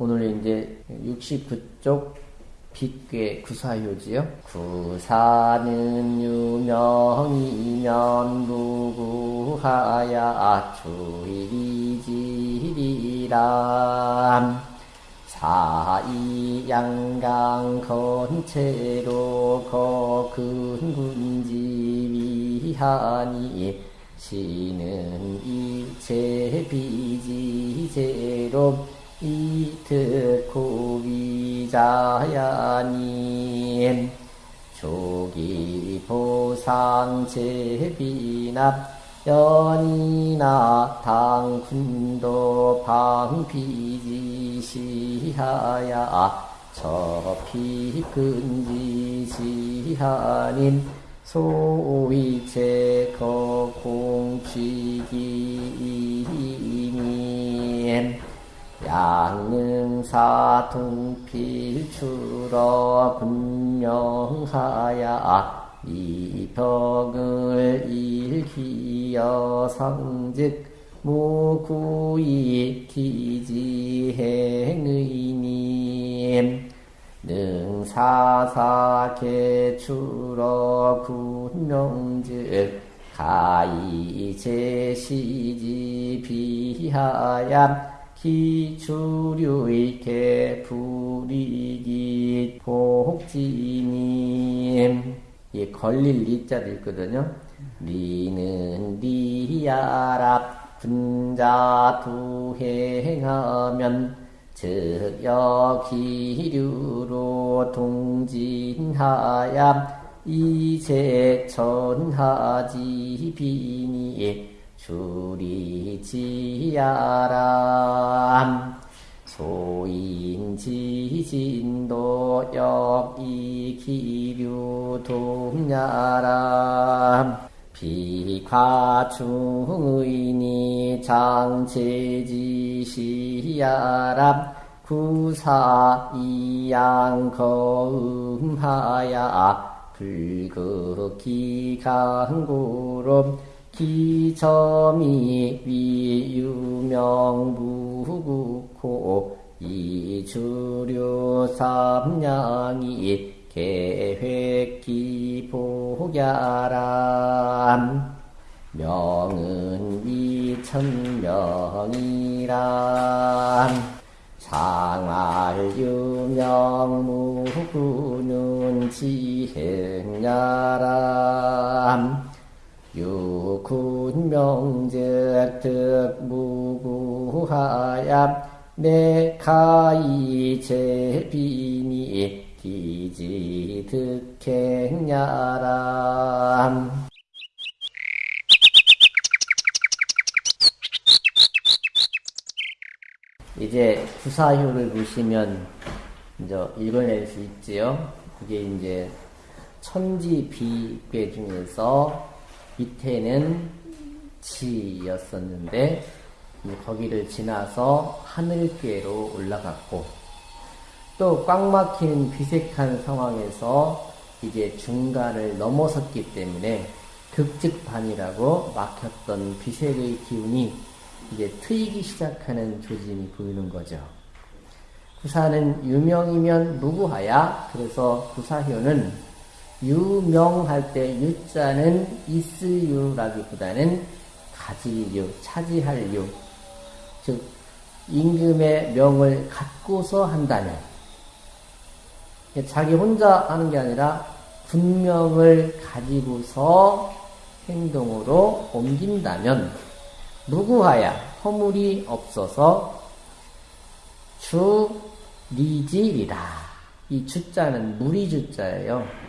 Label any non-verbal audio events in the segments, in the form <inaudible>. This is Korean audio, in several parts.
오늘 이제 69쪽 빛괴 구사효지요. 구사는 유명이면 무구하야 주의지리람 사이 양강 건체로 거큰 군지 위하니 시는 일체 비지제로 이특고 위자야님 조기 보상 제비납 연이나 당군도 방비지시하야 저피근지시하님 소위체 거공취기님 양능사 동필추러 분명하야 이 덕을 일기여 성즉 무구이 기지행의님. 능사사개추러 군명즉 가이 제시지 비하야 기추류의 개불이기 복지님 이 걸릴 리자도 있거든요. 리는 리야랍 분자 두행하면 즉 여기류로 동진하야 이제 천하지 비니 주리지야람 소인지진도 역이기류 동야람 비과충의니 장체지시야람 구사이양거음하야 불극기 강구름 기점이 위유명무국호 이주류 삼량이 계획기복야람. 명은 위천명이람. 상알유명무구는 지행야람. 유 군명즉 득무구하야 내가이 제비니 기지 득행야람 이제 구사효를 보시면 이제 읽어낼 수 있지요. 그게 이제 천지 비괴 중에서 밑에는 지였었는데 거기를 지나서 하늘괴로 올라갔고 또 꽉 막힌 비색한 상황에서 이제 중간을 넘어섰기 때문에 극직반이라고 막혔던 비색의 기운이 이제 트이기 시작하는 조짐이 보이는 거죠. 구사는 유명이면 무구하야 그래서 구사효는 유명할 때 유자는 있을 유라기보다는 가질 유, 차지할 유. 즉, 임금의 명을 갖고서 한다면, 자기 혼자 하는 게 아니라 분명을 가지고서 행동으로 옮긴다면, 무구하야, 허물이 없어서 주 리지리라. 이 주자는 무리 주자예요.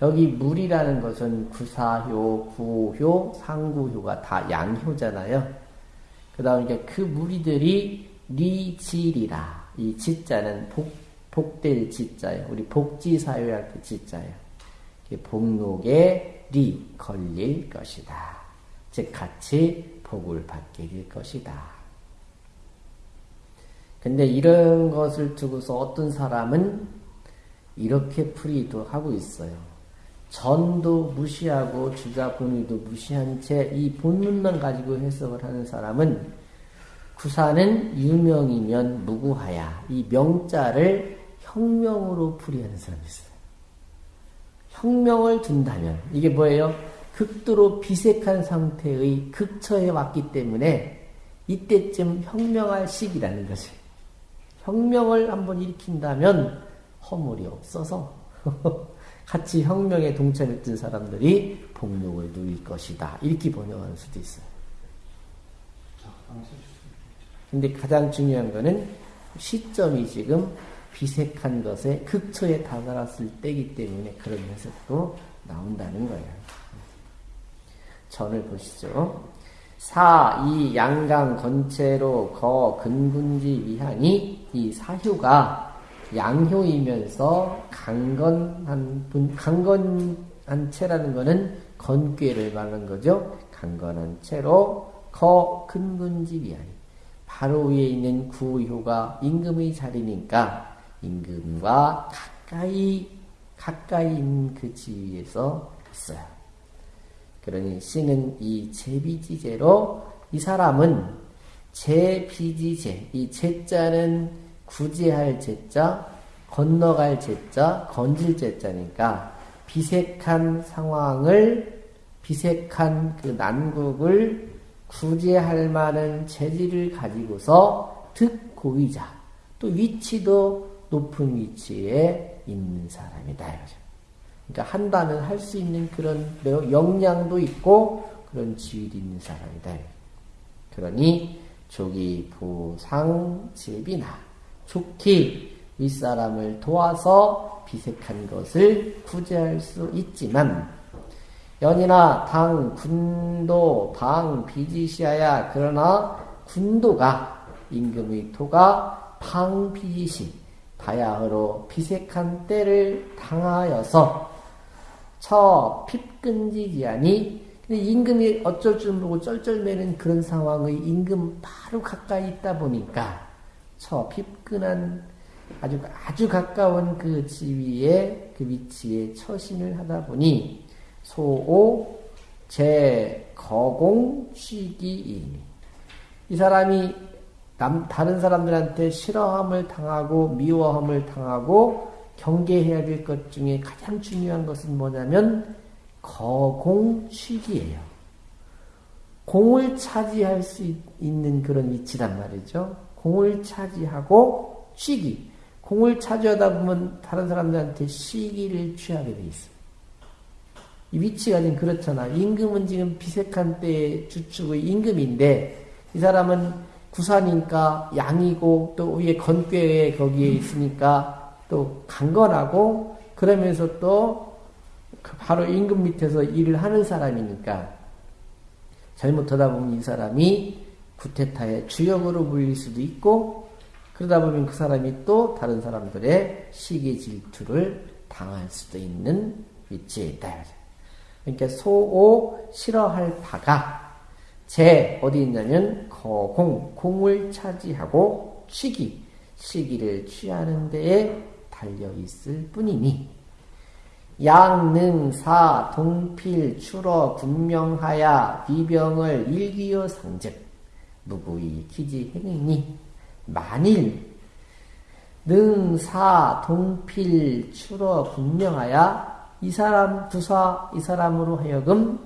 여기 물이라는 것은 구사효, 구효, 상구효가 다 양효잖아요. 그 다음에 그 무리들이 리질이라. 이 지자는 복, 복될 지자예요. 우리 복지사회 할 때 지자예요. 복록에 리, 걸릴 것이다. 즉, 같이 복을 받게 될 것이다. 근데 이런 것을 두고서 어떤 사람은 이렇게 풀이도 하고 있어요. 전도 무시하고 주자 본의도 무시한 채 이 본문만 가지고 해석을 하는 사람은 구사는 유명이면 무구하야. 이 명자를 혁명으로 풀이하는 사람이 있어요. 혁명을 둔다면 이게 뭐예요? 극도로 비색한 상태의 극처에 왔기 때문에 이때쯤 혁명할 시기라는 거지. 혁명을 한번 일으킨다면 허물이 없어서 <laughs> 같이 혁명에 동참했던 사람들이 복록을 누릴 것이다. 이렇게 번역할 수도 있어요. 근데 가장 중요한 거는 시점이 지금 비색한 것에 극처에 다다랐을 때이기 때문에 그런 해석도 나온다는 거예요. 전을 보시죠. 사, 이 양강 건체로 거 근군지 위하니 이 사효가 양효이면서 강건한 분, 강건한 채라는 것은 건괴를 말하는 거죠. 강건한 채로 거 근군지 위하니 바로 위에 있는 구효가 임금의 자리니까 임금과 가까이 가까이 있는 그 지위에서 있어요. 그러니 씨는 이 제비지제로 이 사람은 제비지제 이 제자는 구제할 제자 건너갈 제자 건질 제자니까 비색한 상황을 비색한 그 난국을 구제할 만한 재질을 가지고서 득고위자 또 위치도 높은 위치에 있는 사람이다. 그러니까 한다면 할수 있는 그런 역량도 있고 그런 지위도 있는 사람이다. 그러니 조기 부상 제비나 좋기 윗사람을 도와서 비색한 것을 구제할 수 있지만 연이나 당 군도 방 비지시하야 그러나 군도가 임금의 토가 방 비지시 바야흐로 비색한 때를 당하여서 처 핍근지지하니 임금이 어쩔 줄 모르고 쩔쩔매는 그런 상황의 임금 바로 가까이 있다 보니까 처 핍근한 아주 아주 가까운 그 지위에 그 위치에 처신을 하다 보니 소오 제 거공 취기이니 이 사람이 남, 다른 사람들한테 싫어함을 당하고 미워함을 당하고 경계해야 될 것 중에 가장 중요한 것은 뭐냐면 거공 취기예요. 공을 차지할 수 있는 그런 위치란 말이죠. 공을 차지하고 취기. 공을 차지하다 보면 다른 사람들한테 시기를 취하게 돼 있어요. 이 위치가 지금 그렇잖아. 임금은 지금 비색한 때의 주축의 임금인데 이 사람은 구사니까 양이고 또 위에 건괴에 거기에 있으니까 또 강건하고 그러면서 또그 바로 임금 밑에서 일을 하는 사람이니까 잘못하다 보면 이 사람이 구테타의 주역으로 물릴 수도 있고 그러다 보면 그 사람이 또 다른 사람들의 시기 질투를 당할 수도 있는 위치에 있다. 그러니까 소오 싫어할 바가 제 어디 있냐면 거공 공을 차지하고 시기 시기를 취하는 데에 달려 있을 뿐이니 양능사 동필 추러 분명하야 비병을 일기여 상즉 무구이 기지 행이니 만일 능사 동필 추러 분명하야 이 사람 부사 이 사람으로 하여금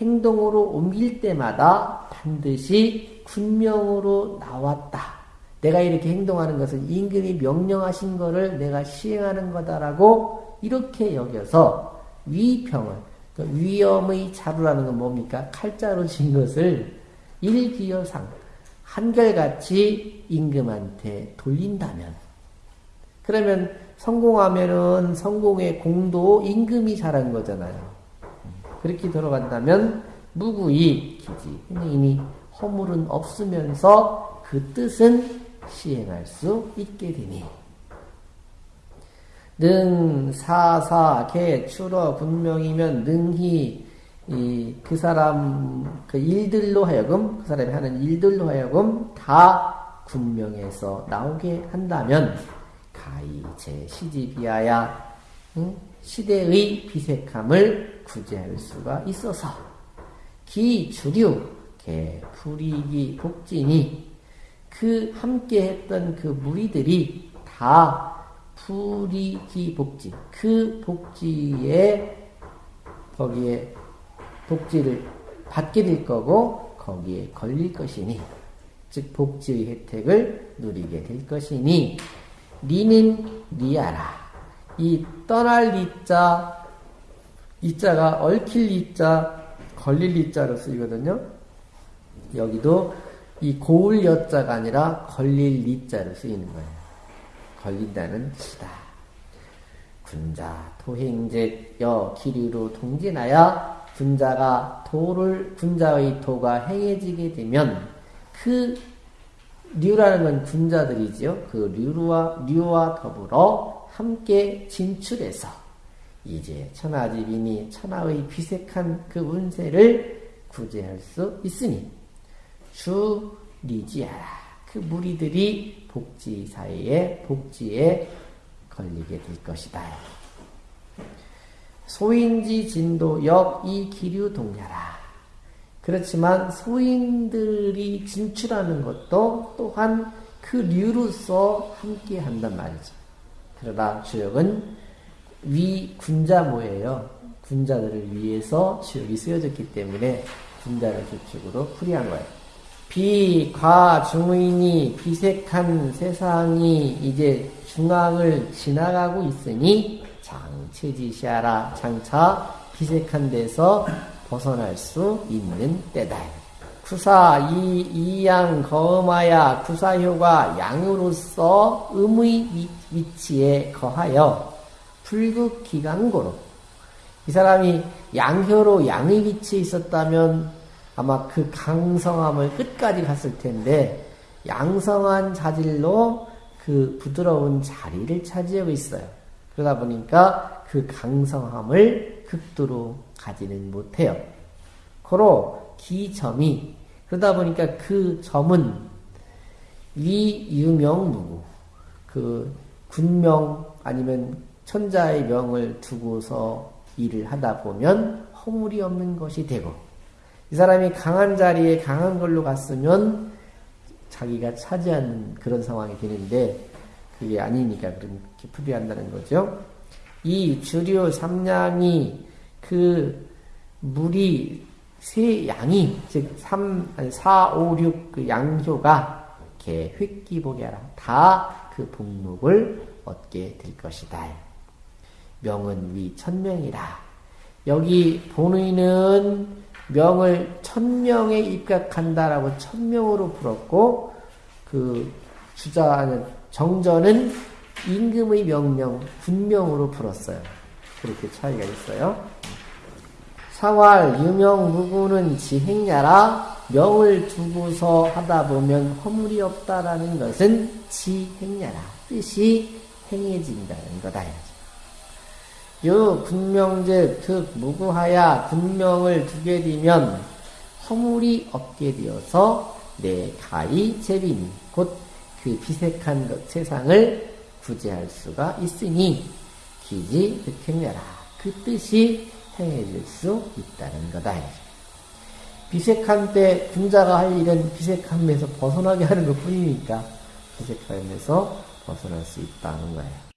행동으로 옮길 때마다 반드시 군명으로 나왔다. 내가 이렇게 행동하는 것은 임금이 명령하신 것을 내가 시행하는 거다라고 이렇게 여겨서 위평을 그 위험의 자루라는 건 뭡니까? 칼자로 진 것을 일기여상 한결같이 임금한테 돌린다면 그러면 성공하면은 성공의 공도 임금이 잘한 거잖아요. 그렇게 들어간다면 무구이 기지 이미 허물은 없으면서 그 뜻은 시행할 수 있게 되니 능 사사 개 추러 분명이면 능히 그 사람 그 일들로 하여금 그 사람이 하는 일들로 하여금 다 군명에서 나오게 한다면 가히 제 시집이야야 응? 시대의 비색함을 구제할 수가 있어서 기 주류 개풀이기 복진이 그 함께 했던 그 무리들이 다 불이기 복지. 그 복지에, 거기에 복지를 받게 될 거고, 거기에 걸릴 것이니, 즉, 복지의 혜택을 누리게 될 것이니, 리는 리아라. 이 떠날 리자, 이자가 얽힐 리자, 걸릴 리자로 쓰이거든요. 여기도 이 고울 여자가 아니라 걸릴 리자로 쓰이는 거예요. 걸린다는 뜻이다. 군자 토행즉 여 기류로 동진하여 군자가 도를 군자의 도가 행해지게 되면 그 류라는 건 군자들이지요. 그 류와 류와 더불어 함께 진출해서 이제 천하지빈이 천하의 비색한 그 운세를 구제할 수 있으니 주 리지하라. 그 무리들이 복지 사이에 복지에 걸리게 될 것이다. 소인지 진도 역이 기류 동야라. 그렇지만 소인들이 진출하는 것도 또한 그 류로서 함께 한단 말이죠. 그러나 주역은 위 군자모예요. 군자들을 위해서 주역이 쓰여졌기 때문에 군자를 주축으로 풀이한 거예요. 비 과 중의니 비색한 세상이 이제 중앙을 지나가고 있으니 장체지시하라 장차 비색한 데서 벗어날 수 있는 때다. 구사 이 이양 거음하야 구사효가 양으로서 음의 위치에 거하여 불극 기강고로 이 사람이 양효로 양의 위치에 있었다면 아마 그 강성함을 끝까지 갔을 텐데 양성한 자질로 그 부드러운 자리를 차지하고 있어요. 그러다 보니까 그 강성함을 극도로 가지는 못해요. 고로 기점이 그러다 보니까 그 점은 위유명 누구 그 군명 아니면 천자의 명을 두고서 일을 하다 보면 허물이 없는 것이 되고 이 사람이 강한 자리에 강한 걸로 갔으면 자기가 차지하는 그런 상황이 되는데 그게 아니니까 그렇게 풀이한다는 거죠. 이 주류 삼량이 그 물이 세 양이 즉 3, 4, 5, 6 그 양효가 개 획기보게 하라. 다 그 복목을 얻게 될 것이다. 명은 위 천명이라. 여기 본의는 명을 천명에 입각한다라고 천명으로 풀었고 그 주자 정전은 임금의 명령 군명으로 풀었어요. 그렇게 차이가 있어요. 사활 유명 무구는 지행야라 명을 두고서 하다 보면 허물이 없다라는 것은 지행야라 뜻이 행해진다는 거다. 요 군명제 특 무구하야 군명을 두게 되면 허물이 없게 되어서 내 가히 재빈 곧 그 비색한 것 세상을 구제할 수가 있으니 기지 득행려라 그 뜻이 행해질 수 있다는 거다. 비색한 때 군자가 할 일은 비색함에서 벗어나게 하는 것 뿐이니까 비색함에서 벗어날 수 있다는 거예요.